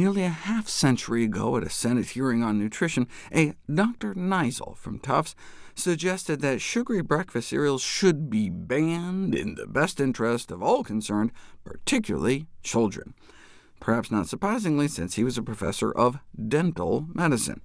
Nearly a half-century ago, at a Senate hearing on nutrition, a Dr. Nizel from Tufts suggested that sugary breakfast cereals should be banned in the best interest of all concerned, particularly children. Perhaps not surprisingly, since he was a professor of dental medicine.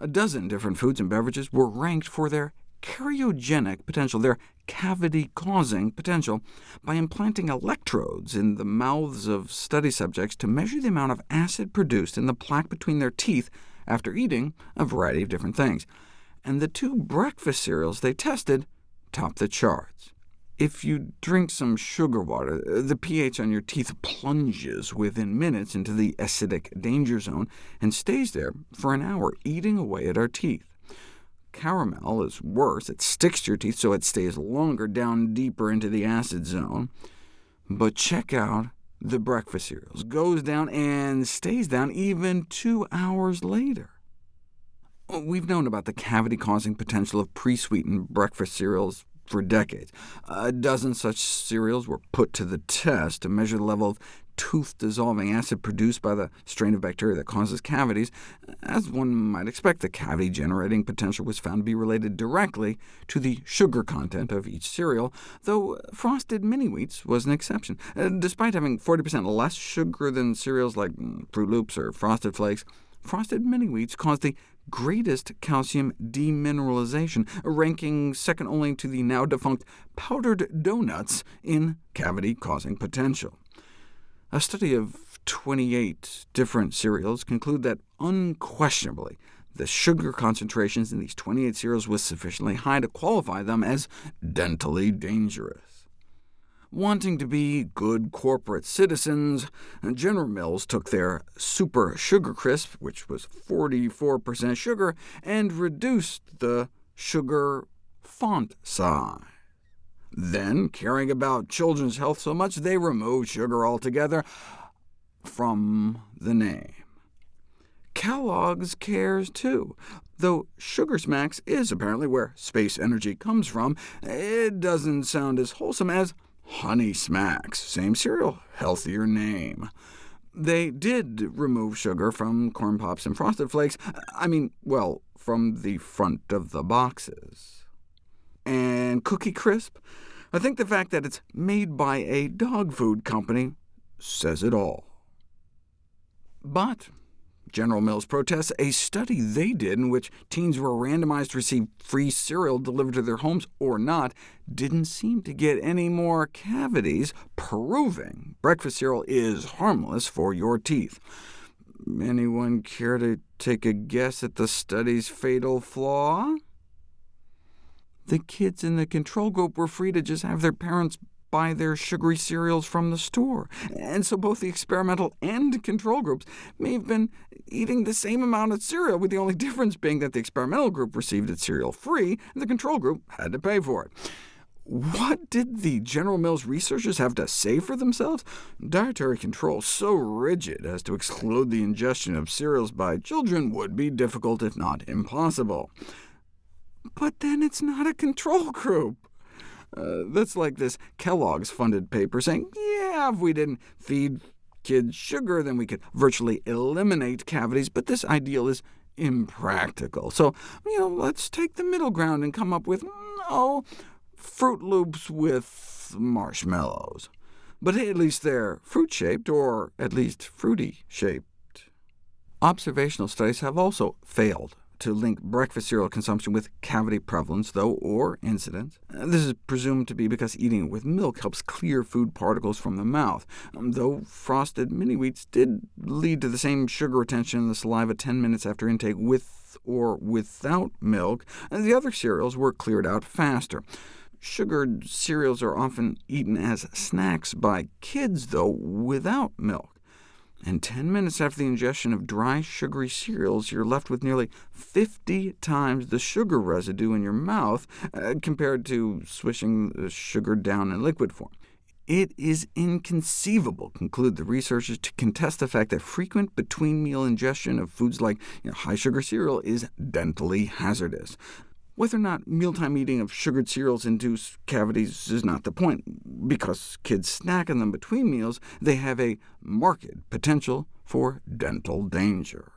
A dozen different foods and beverages were ranked for their cariogenic potential, their cavity-causing potential, by implanting electrodes in the mouths of study subjects to measure the amount of acid produced in the plaque between their teeth after eating a variety of different things. And the two breakfast cereals they tested topped the charts. If you drink some sugar water, the pH on your teeth plunges within minutes into the acidic danger zone, and stays there for an hour, eating away at our teeth. Caramel is worse. It sticks to your teeth, so it stays longer down deeper into the acid zone. But check out the breakfast cereals. Goes down and stays down even two hours later. We've known about the cavity-causing potential of pre-sweetened breakfast cereals for decades. A dozen such cereals were put to the test to measure the level of tooth-dissolving acid produced by the strain of bacteria that causes cavities. As one might expect, the cavity-generating potential was found to be related directly to the sugar content of each cereal, though Frosted Mini-Wheats was an exception. Uh, despite having 40% less sugar than cereals like Froot Loops or Frosted Flakes, Frosted Mini-Wheats caused the greatest calcium demineralization, ranking second only to the now-defunct powdered donuts in cavity-causing potential. A study of 28 different cereals conclude that unquestionably the sugar concentrations in these 28 cereals was sufficiently high to qualify them as dentally dangerous. Wanting to be good corporate citizens, General Mills took their Super Sugar Crisp, which was 44% sugar, and reduced the sugar font size. Then, caring about children's health so much, they removed sugar altogether from the name. Kellogg's cares too. Though Sugar Smacks is apparently where space energy comes from, it doesn't sound as wholesome as Honey Smacks, same cereal, healthier name. They did remove sugar from Corn Pops and Frosted Flakes, I mean, well, from the front of the boxes. And Cookie Crisp? I think the fact that it's made by a dog food company says it all. But General Mills protests a study they did in which teens were randomized to receive free cereal delivered to their homes or not didn't seem to get any more cavities, proving breakfast cereal is harmless for your teeth. Anyone care to take a guess at the study's fatal flaw? The kids in the control group were free to just have their parents buy their sugary cereals from the store, and so both the experimental and control groups may have been eating the same amount of cereal, with the only difference being that the experimental group received its cereal free, and the control group had to pay for it. What did the General Mills researchers have to say for themselves? Dietary control so rigid as to exclude the ingestion of cereals by children would be difficult, if not impossible. But then it's not a control group. Uh, that's like this Kellogg's funded paper saying, yeah, if we didn't feed kids sugar, then we could virtually eliminate cavities, but this ideal is impractical. So, you know, let's take the middle ground and come up with, oh, Froot Loops with marshmallows. But hey, at least they're fruit-shaped, or at least fruity-shaped. Observational studies have also failed to link breakfast cereal consumption with cavity prevalence, though, or incidence. This is presumed to be because eating it with milk helps clear food particles from the mouth, um, though frosted mini-wheats did lead to the same sugar retention in the saliva 10 minutes after intake with or without milk, and the other cereals were cleared out faster. Sugared cereals are often eaten as snacks by kids, though, without milk and 10 minutes after the ingestion of dry, sugary cereals, you're left with nearly 50 times the sugar residue in your mouth, uh, compared to swishing the sugar down in liquid form. It is inconceivable, conclude the researchers, to contest the fact that frequent between-meal ingestion of foods like you know, high-sugar cereal is dentally hazardous. Whether or not mealtime eating of sugared cereals induce cavities is not the point. Because kids snack on them between meals, they have a marked potential for dental danger.